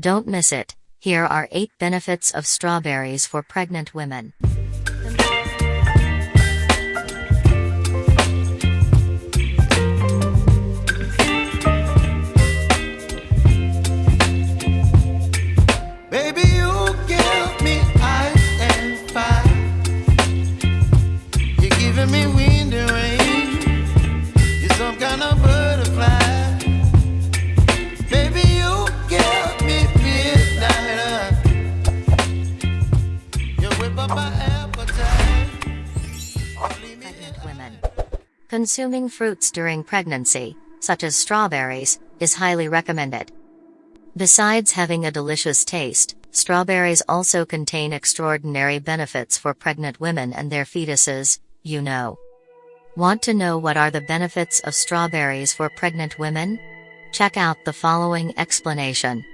Don't miss it. Here are 8 benefits of strawberries for pregnant women. Consuming fruits during pregnancy, such as strawberries, is highly recommended. Besides having a delicious taste, strawberries also contain extraordinary benefits for pregnant women and their fetuses, you know. Want to know what are the benefits of strawberries for pregnant women? Check out the following explanation.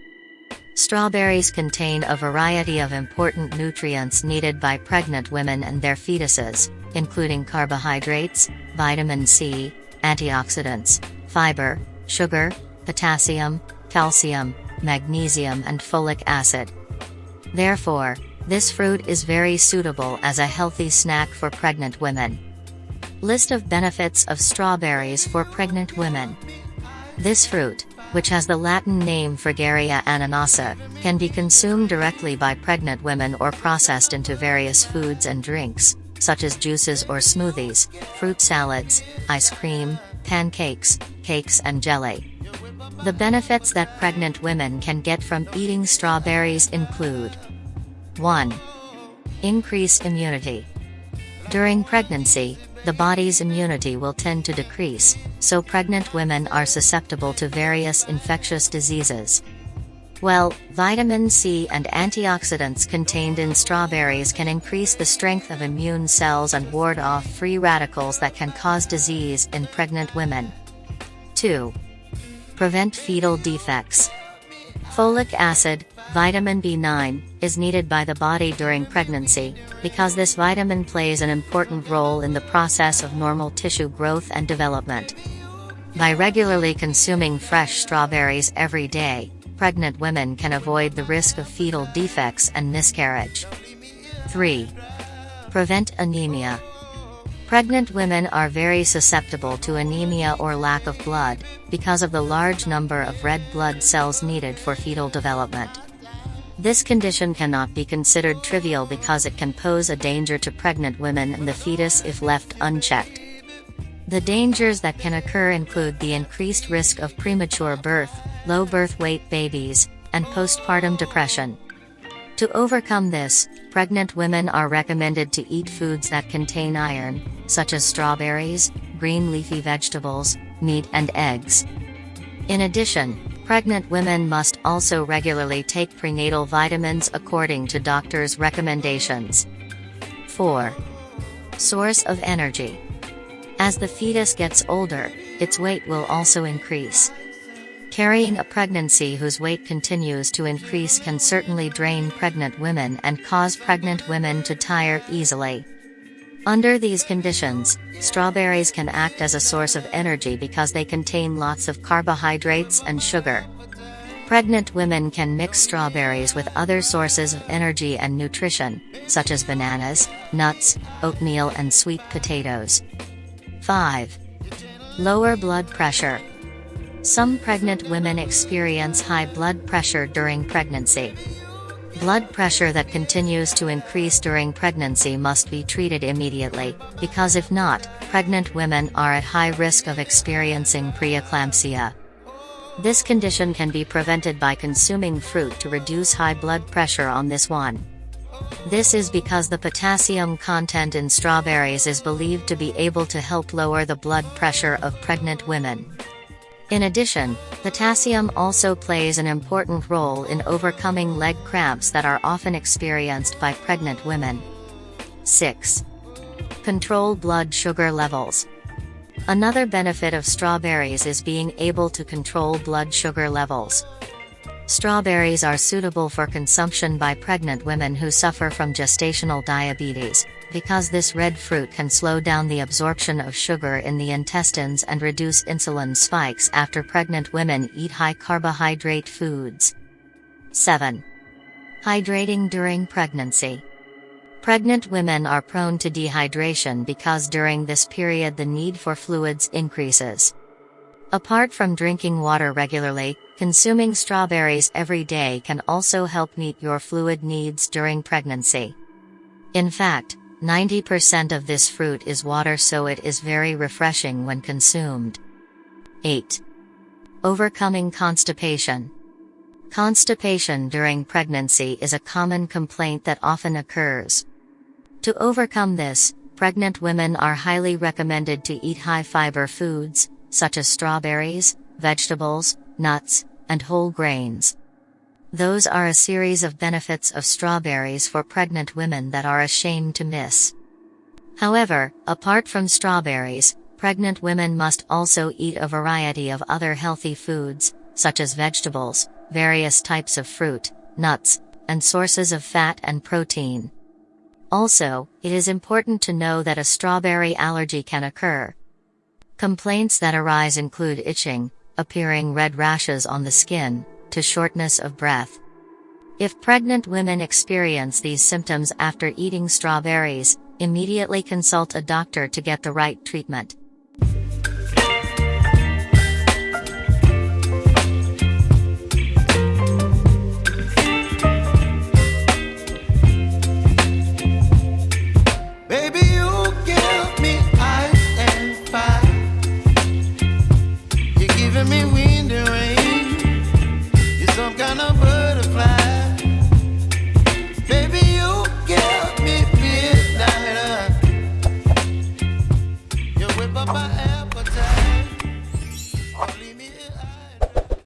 Strawberries contain a variety of important nutrients needed by pregnant women and their fetuses, including carbohydrates, vitamin C, antioxidants, fiber, sugar, potassium, calcium, magnesium and folic acid. Therefore, this fruit is very suitable as a healthy snack for pregnant women. List of benefits of strawberries for pregnant women. This fruit, which has the Latin name Fragaria ananassa, can be consumed directly by pregnant women or processed into various foods and drinks, such as juices or smoothies, fruit salads, ice cream, pancakes, cakes and jelly. The benefits that pregnant women can get from eating strawberries include 1. Increase immunity. During pregnancy, the body's immunity will tend to decrease, so pregnant women are susceptible to various infectious diseases. Well, vitamin C and antioxidants contained in strawberries can increase the strength of immune cells and ward off free radicals that can cause disease in pregnant women. 2. Prevent fetal defects. Folic acid, vitamin B9, is needed by the body during pregnancy, because this vitamin plays an important role in the process of normal tissue growth and development. By regularly consuming fresh strawberries every day, pregnant women can avoid the risk of fetal defects and miscarriage. 3. Prevent anemia. Pregnant women are very susceptible to anemia or lack of blood, because of the large number of red blood cells needed for fetal development. This condition cannot be considered trivial because it can pose a danger to pregnant women and the fetus if left unchecked. The dangers that can occur include the increased risk of premature birth, low birth weight babies, and postpartum depression. To overcome this, pregnant women are recommended to eat foods that contain iron, such as strawberries, green leafy vegetables, meat and eggs. In addition, pregnant women must also regularly take prenatal vitamins according to doctors' recommendations. 4. Source of energy. As the fetus gets older, its weight will also increase. Carrying a pregnancy whose weight continues to increase can certainly drain pregnant women and cause pregnant women to tire easily. Under these conditions, strawberries can act as a source of energy because they contain lots of carbohydrates and sugar. Pregnant women can mix strawberries with other sources of energy and nutrition, such as bananas, nuts, oatmeal and sweet potatoes. 5. Lower blood pressure. Some pregnant women experience high blood pressure during pregnancy. Blood pressure that continues to increase during pregnancy must be treated immediately, because if not, pregnant women are at high risk of experiencing preeclampsia. This condition can be prevented by consuming fruit to reduce high blood pressure on this one. This is because the potassium content in strawberries is believed to be able to help lower the blood pressure of pregnant women. In addition, potassium also plays an important role in overcoming leg cramps that are often experienced by pregnant women. 6. Control blood sugar levels. Another benefit of strawberries is being able to control blood sugar levels. Strawberries are suitable for consumption by pregnant women who suffer from gestational diabetes, because this red fruit can slow down the absorption of sugar in the intestines and reduce insulin spikes after pregnant women eat high carbohydrate foods. 7. Hydrating during pregnancy. Pregnant women are prone to dehydration because during this period the need for fluids increases. Apart from drinking water regularly, consuming strawberries every day can also help meet your fluid needs during pregnancy. In fact, 90% of this fruit is water so it is very refreshing when consumed. 8. Overcoming constipation. Constipation during pregnancy is a common complaint that often occurs. To overcome this, pregnant women are highly recommended to eat high fiber foods, such as strawberries, vegetables, nuts, and whole grains. Those are a series of benefits of strawberries for pregnant women that are a shame to miss. However, apart from strawberries, pregnant women must also eat a variety of other healthy foods, such as vegetables, various types of fruit, nuts, and sources of fat and protein. Also, it is important to know that a strawberry allergy can occur. Complaints that arise include itching, appearing red rashes on the skin, to shortness of breath. If pregnant women experience these symptoms after eating strawberries, immediately consult a doctor to get the right treatment.